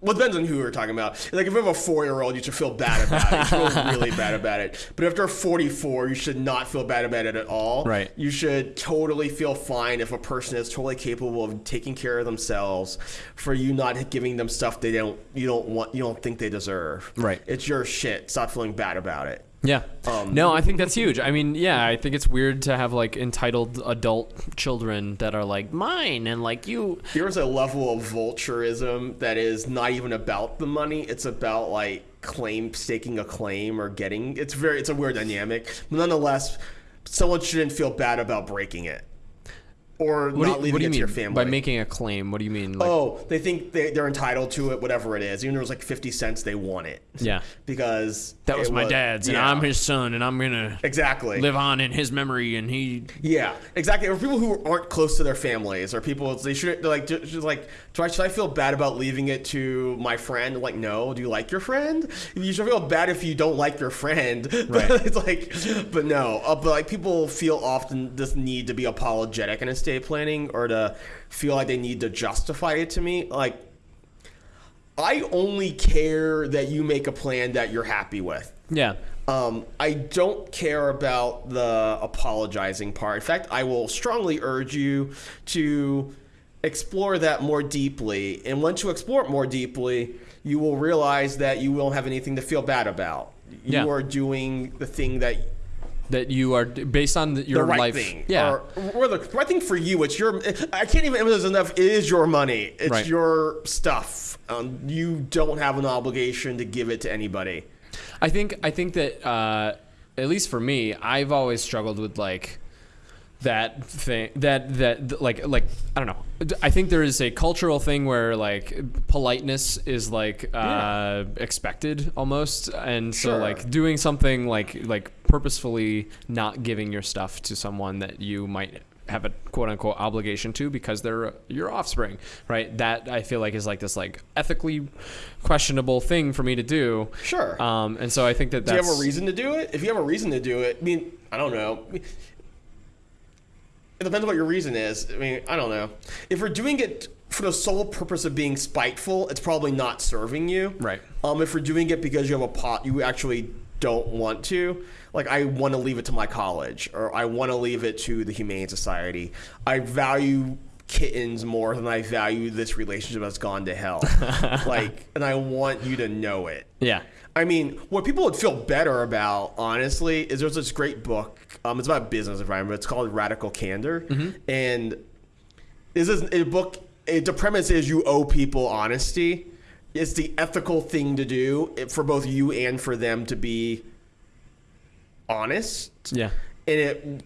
well, it depends on who we're talking about. Like, if you have a four-year-old, you should feel bad about it. You feel really bad about it. But if they're 44, you should not feel bad about it at all. Right. You should totally feel fine if a person is totally capable of taking care of themselves for you not giving them stuff they don't you don't want you don't think they deserve. Right. It's your shit. Stop feeling bad about it. Yeah. Um, no, I think that's huge. I mean, yeah, I think it's weird to have like entitled adult children that are like mine and like you. Here's a level of vulturism that is not even about the money. It's about like claim staking a claim or getting. It's very. It's a weird dynamic. But nonetheless, someone shouldn't feel bad about breaking it or What not do, you- what leaving do you it to mean your family. by making a claim? What do you mean? Like, oh, they think they, they're entitled to it, whatever it is. Even if it was like fifty cents, they want it. Yeah. because that was it my dad's, and. I'm his son, and I'm gonna exactly live on in his memory, and he. Yeah, exactly. Or people who aren't close to their families, or people they should they're like just like, do I should I feel bad about leaving it to my friend? Like, no. Do you like your friend? You should feel bad if you don't like your friend. Right. it's like, but no. Uh, but like people feel often this need to be apologetic in estate planning, or to feel like they need to justify it to me. Like, I only care that you make a plan that you're happy with. Yeah. Um, I don't care about the apologizing part. In fact, I will strongly urge you to explore that more deeply. And once you explore it more deeply, you will realize that you won't have anything to feel bad about. You Yeah. are doing the thing that That you are based on the, your the right life. thing. Yeah. Or, or the right thing for you. It's your. I can't even emphasize enough. It is your money. It's Right. your stuff. Um, you don't have an obligation to give it to anybody. I think I think that uh, at least for me, I've always struggled with like that thing that that like like I don't know. I think there is a cultural thing where like politeness is like uh, expected almost, and so like doing something like like purposefully not giving your stuff to someone that you might have a quote unquote obligation to because they're your offspring, right? That I feel like is like this like ethically questionable thing for me to do. Sure. Um, and so I think that Do you have a reason to do it? If you have a reason to do it, I mean, I don't know. It depends on what your reason is. I mean, I don't know. If we're doing it for the sole purpose of being spiteful, it's probably not serving you. Right. Um, if we're doing it because you have a pot, you actually don't want to. Like, I want to leave it to my college, or I want to leave it to the Humane Society. I value kittens more than I value this relationship that's gone to hell. like, and I want you to know it. yeah. I mean, what people would feel better about, honestly, is there's this great book. Um, it's about business environment. It's called Radical Candor, mm-hmm. and this is a book. It, the premise is you owe people honesty. It's the ethical thing to do eh, for both you and for them to be honest. Yeah. And it,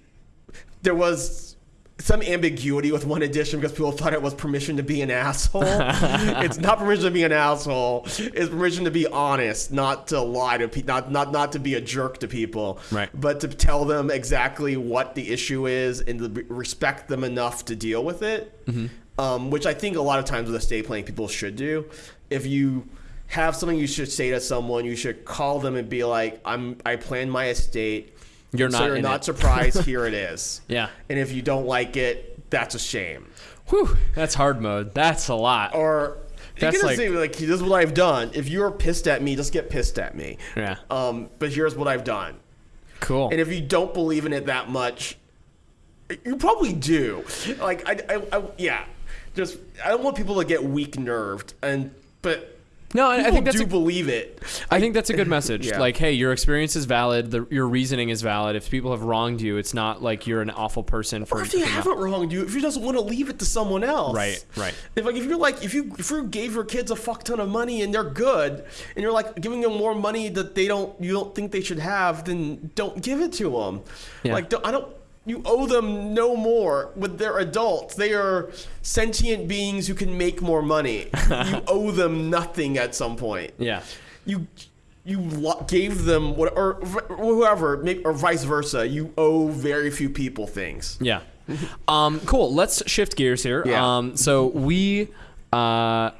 there was some ambiguity with one edition because people thought it was permission to be an asshole. it's not permission to be an asshole. It's permission to be honest, not to lie to people, not, not not to be a jerk to people, Right. But to tell them exactly what the issue is and to respect them enough to deal with it. Um, which I think a lot of times with estate planning people should do. If you have something you should say to someone, you should call them and be like, "I'm I plan my estate." You're so not you're not it." surprised. Here it is. Yeah. And if you don't like it, that's a shame. Whew. That's hard mode. That's a lot. Or you That's can like- say like, "This is what I've done." If you're pissed at me, just get pissed at me. Yeah. Um, but here's what I've done. Cool. And if you don't believe in it that much, you probably do. Like I, I, I yeah. Just I don't want people to get weak nerved, and but No, I, I think that's do a, believe it. I think that's a good message. Yeah. Like, hey, your experience is valid. The, your reasoning is valid. If people have wronged you, it's not like you're an awful person for. Or if they haven't wronged you, if you just want to leave it to someone else, Right, right. If like if you're like if you if you gave your kids a fuck ton of money and they're good, and you're like giving them more money that they don't you don't think they should have, then don't give it to them. Yeah. Like don't, I don't. You owe them no more. With their adults, they are sentient beings who can make more money. you owe them nothing at some point. Yeah. You you gave them what or whoever maybe, or vice versa. You owe very few people things. Yeah. Um, cool. Let's shift gears here. Yeah. Um, so we. Uh,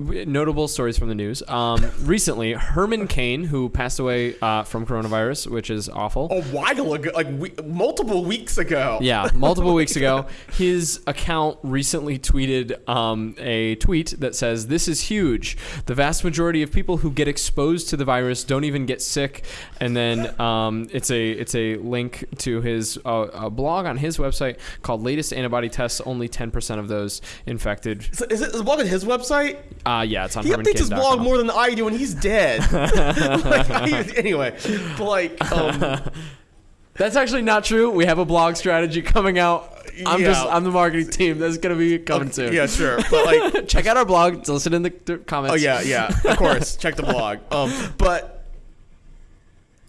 Notable stories from the news. Um, recently, Herman Cain, who passed away uh, from coronavirus, which is awful. a while ago, like we, multiple weeks ago. Yeah, multiple weeks ago, his account recently tweeted um, a tweet that says, "This is huge. The vast majority of people who get exposed to the virus don't even get sick." And then um, it's a it's a link to his uh, a blog on his website called "Latest Antibody Tests." Only ten percent of those infected. So is it is the blog on his website? Uh, yeah, it's on. He updates his blog more than I do, and he's dead. Like, I- anyway, but like, um, That's actually not true. We have a blog strategy coming out. I'm Yeah. just I'm the marketing team. That's gonna be coming soon. yeah, sure, but like, Check out our blog. Listen in the, comments. oh yeah, yeah, of course, check the blog. Um, but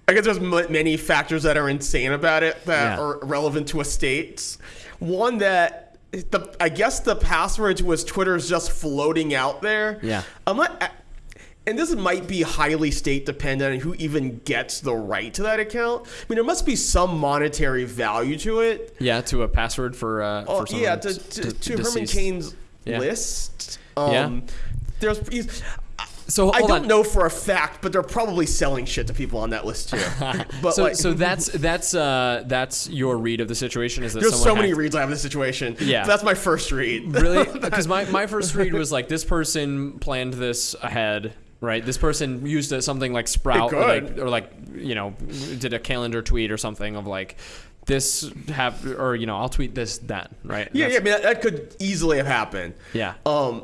I guess there's m- many factors that are insane about it that Yeah. are relevant to a state. One that the I guess the password to his Twitter is just floating out there. Yeah. I'm not. And this might be highly state dependent on who even gets the right to that account. I mean, there must be some monetary value to it. Yeah, to a password for uh Oh, for yeah, to, to, to Herman. Cain's Yeah. list. Yeah. Um, There's, he's- So I don't on. know for a fact, but they're probably selling shit to people on that list too. But so like, so that's that's uh that's your read of the situation is that there's so many reads I have in this situation. Yeah. that's my first read. really because my, my first read was like this person planned this ahead right this person used a, something like sprout or like, or like you know did a calendar tweet or something of like this have or you know i'll tweet this then right yeah, That's- yeah. I mean, that, that could easily have happened. yeah Um,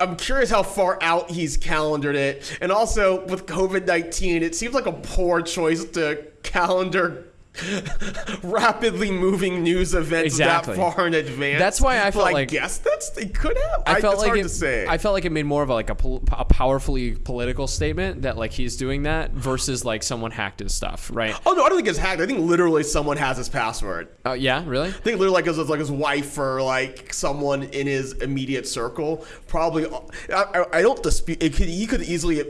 I'm curious how far out he's calendared it, and also with COVID nineteen, it seems like a poor choice to calendar rapidly moving news events Exactly. that far in advance. That's why I felt I like- guess that's they could have. I felt it's like it, to say. I felt like it made more of a, like a, pol- a powerfully political statement that like he's doing that versus like someone hacked his stuff, right? oh no, I don't think it's hacked. I think literally someone has his password. Oh yeah, really? I think literally like his like his wife or like someone in his immediate circle. Probably, uh, I, I, I don't dispute. It could, he could easily.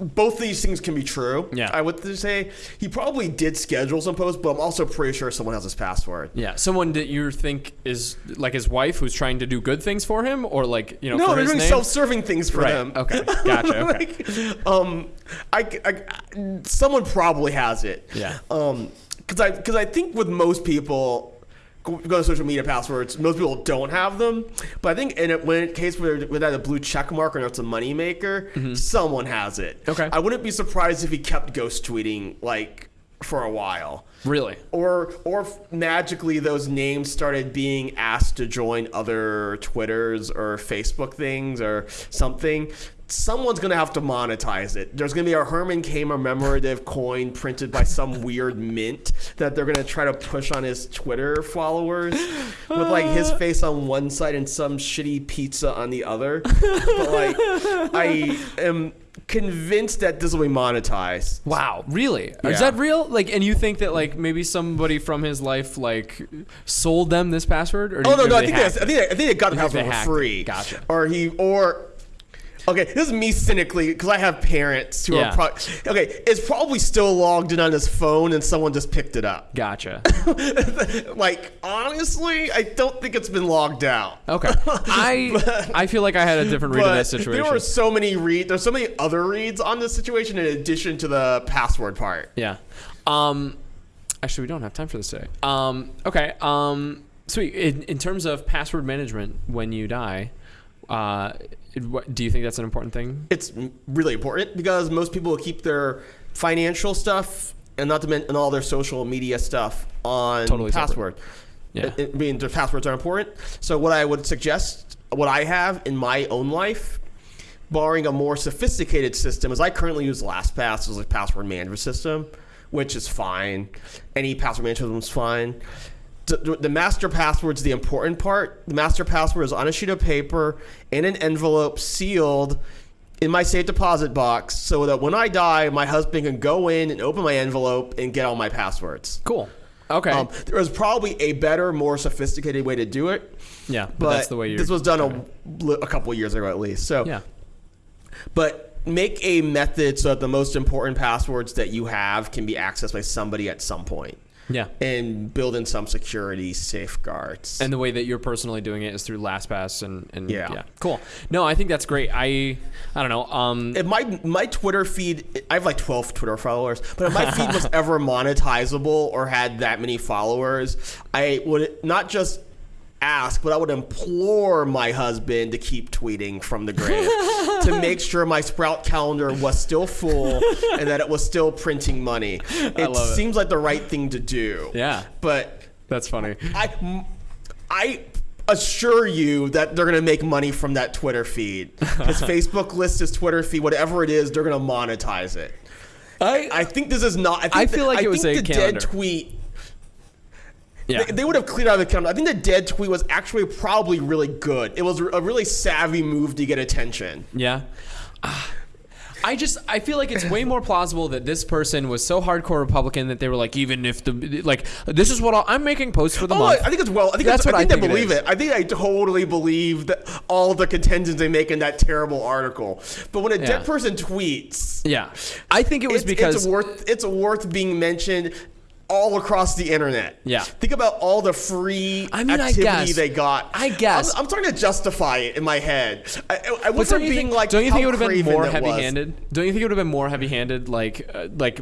Both these things can be true. Yeah. I would say he probably did schedule some posts, but I'm also pretty sure someone has his password. Yeah, someone that you think is like his wife who's trying to do good things for him, or like you know No, they're doing name. self-serving things for Right, them. okay, gotcha, okay. like, um, I, I- someone probably has it. Yeah. Um, because I because I think with most people. Go to social media passwords. Most people don't have them, but I think in it, when case where without a blue check mark or it's a moneymaker, someone has it. Mm-hmm. Okay. I wouldn't be surprised if he kept ghost tweeting like for a while really? or or magically those names started being asked to join other twitters or facebook things or something someone's gonna have to monetize it there's gonna be a herman commemorative coin printed by some weird mint that they're gonna try to push on his twitter followers with like his uh. face on one side and some shitty pizza on the other but like i am convinced that this will be monetized Wow, really? Is that real? Like, and you think that like maybe somebody from his life like sold them this password? Or Oh no, no, I think I think they, I think they got the password for free. Gotcha. Or he or okay, this is me cynically because I have parents who Yeah. are pro- okay. It's probably still logged in on his phone, and someone just picked it up. Gotcha. like honestly, I don't think it's been logged out. Okay. I I feel like I had a different read of that situation. there were so many read. There's so many other reads on this situation in addition to the password part. Yeah. Um, actually, we don't have time for this today. Um, okay. Um, sweet. In, in terms of password management, when you die, uh, do you think that's an important thing? it's really important because most people will keep their financial stuff and not to mention all their social media stuff on Totally separate. password. Yeah. I I mean, their passwords are important. So what I would suggest, what I have in my own life, barring a more sophisticated system, as I currently use LastPass as a password management system, which is fine. Any password management system is fine. The, master password's the important part. The master password is on a sheet of paper in an envelope, sealed in my safe deposit box, so that when I die, my husband can go in and open my envelope and get all my passwords. Cool. Okay. Um, there was probably a better, more sophisticated way to do it, yeah, but, but that's the way you. this was done a, a couple of years ago at least. So, Yeah. but make a method so that the most important passwords that you have can be accessed by somebody at some point, Yeah. and build in some security safeguards. And the way that you're personally doing it is through LastPass and, and Yeah. yeah. Cool. No, I think that's great. I I don't know. Um if my my Twitter feed, I have like 12 Twitter followers, but if my feed was ever monetizable or had that many followers, I would not just ask, but I would implore my husband to keep tweeting from the grave to make sure my Sprout calendar was still full and that it was still printing money. It seems like the right thing to do. Yeah. But that's funny. I, I assure you that they're gonna make money from that Twitter feed. His Facebook list, his Twitter feed, whatever it is, they're gonna monetize it. I I think this is not. I, think I feel that- like I it was a the calendar. dead tweet. Yeah. They, they would have cleared out of the calendar. I think the dead tweet was actually probably really good. It was a really savvy move to get attention. Yeah. Ah. I just I feel like it's way more plausible that this person was so hardcore Republican that they were like even if the like this is what I'll, I'm making posts for the Oh, month. I think it's well. I think That's what I I think, think they believe is. it. I think I totally believe that all the contentions they make in that terrible article. But when a Yeah. dead person tweets, yeah. I think it was it's, because it's worth it's worth being mentioned all across the internet. Yeah. Think about all the free I mean, I activity guess. they got. I guess. I'm, I'm starting to justify it in my head. I, I, I But wasn't don't being think, like, don't you think it would have been more heavy-handed? Don't you think it would have been more heavy-handed? Like, uh, like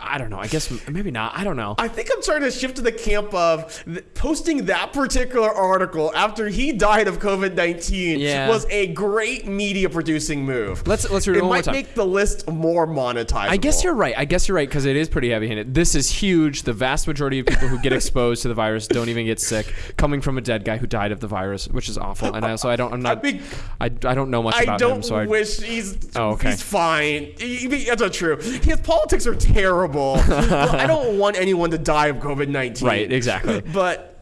I don't know. I guess maybe not. I don't know. I think I'm starting to shift to the camp of th- posting that particular article after he died of COVID 19 Yeah. was a great media producing move. Let's- let's read it It one more might make the list more monetizable. I guess you're right. I guess you're right because it is pretty heavy-handed. This is huge. The vast majority of people who get exposed to the virus don't even get sick, coming from a dead guy who died of the virus, which is awful. And I, so I don't. I'm not. think- I, I don't know much about him. I about don't him. So I, wish he's Oh, okay. he's fine. He- he- that's not true. His politics are terrible. I don't want anyone to die of COVID nineteen. Right, exactly. But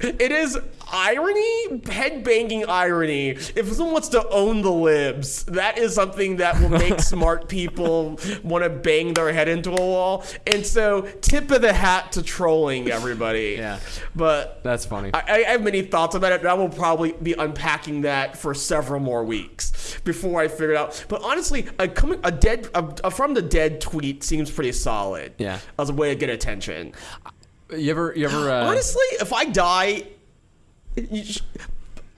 it is irony, head banging irony. If someone wants to own the libs, that is something that will make smart people want to bang their head into a wall. And so, tip of the hat to trolling everybody. Yeah. But that's funny. I, I have many thoughts about it, I will probably be unpacking that for several more weeks before I figure it out. But honestly, a coming a dead a, a from the dead tweet seems pretty solid. Yeah. as a way to get attention. You ever? You ever? Uh, honestly, if I die, you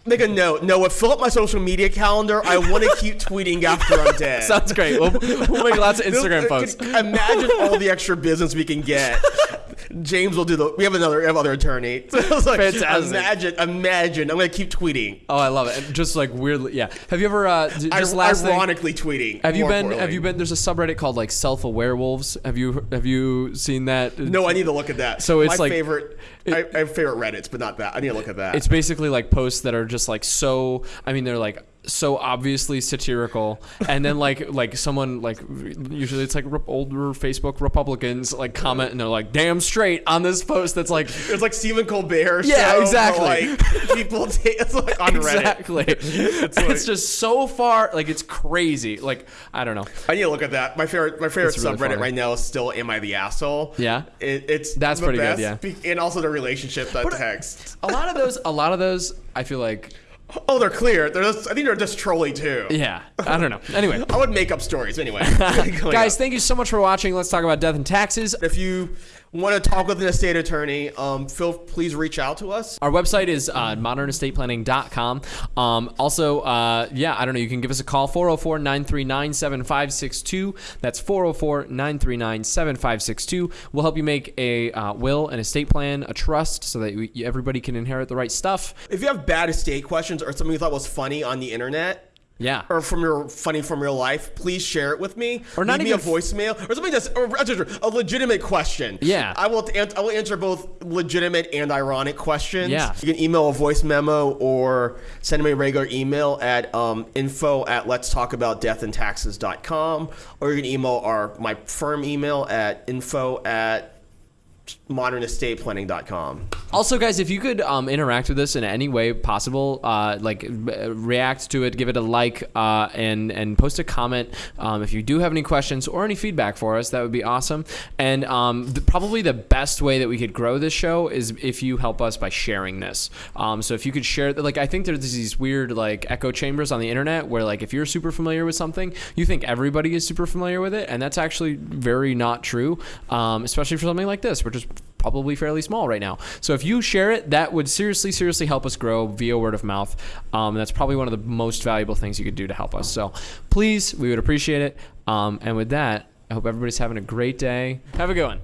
make a note. Noah, fill up my social media calendar. I want to keep tweeting after I'm dead. Sounds great. We'll, we'll make lots of Instagram posts. Imagine all the extra business we can get. James will do the. We have another we have other attorney. So it's like, Fantastic. Imagine, imagine. I'm gonna keep tweeting. Oh, I love it. And just like weirdly, yeah. Have you ever? Uh, just Ir- last thing. ironically tweeting. Have you been? Have you been? There's a subreddit called like self-aware wolves. Have you? Have you seen that? No, I need to look at that. So it's my like- favorite. I, I have favorite Reddits, but not that. I need to look at that. It's basically like posts that are just like so. I mean, they're like so obviously satirical, and then like like someone like usually it's like rep- older Facebook Republicans like comment and they're like damn straight on this post that's like It's like Stephen Colbert. Yeah, show, exactly. Like people take it's like on Reddit. exactly. It's, like- just so far like it's crazy. Like I don't know. I need to look at that. My favorite, my favorite It's really subreddit funny. right now is still "Am I the asshole?" Yeah? it, it's That's pretty good, yeah. and also the relationship that uh, text. A lot of those. A lot of those. I feel like. Oh, they're clear. They're just, I think they're just trolling too. Yeah. I don't know. Anyway. I would make up stories anyway. Guys, thank you so much for watching. Let's talk about death and taxes. if you want to talk with an estate attorney, um, Phil, please reach out to us. Our website is uh, modernestateplanning.com. Um, also, uh, yeah, I don't know. You can give us a call 404 939 7562. That's 404 939 7562. We'll help you make a uh, will, an estate plan, a trust so that we, everybody can inherit the right stuff. If you have bad estate questions or something you thought was funny on the internet, Yeah. or from your funny from real life, please share it with me. Or not Leave even me a voicemail or something that's or, a legitimate question. Yeah. I will I will answer both legitimate and ironic questions. Yeah. you can email a voice memo or send me a regular email at um, info at let's talk about death and taxes.com or you can email our my firm email at info at modernestateplanning.com. Also, guys, if you could um, interact with us in any way possible, uh, like uh, react to it, give it a like, uh, and and post a comment. Um, if you do have any questions or any feedback for us, that would be awesome. And um, the, probably the best way that we could grow this show is if you help us by sharing this. Um, so if you could share, like I think there's these weird like echo chambers on the internet where like if you're super familiar with something, you think everybody is super familiar with it, and that's actually very not true. Um, especially for something like this, which is probably fairly small right now. So if you share it, that would seriously, seriously help us grow via word of mouth. Um, that's probably one of the most valuable things you could do to help us. So please, we would appreciate it. Um, and with that, I hope everybody's having a great day. Have a good one.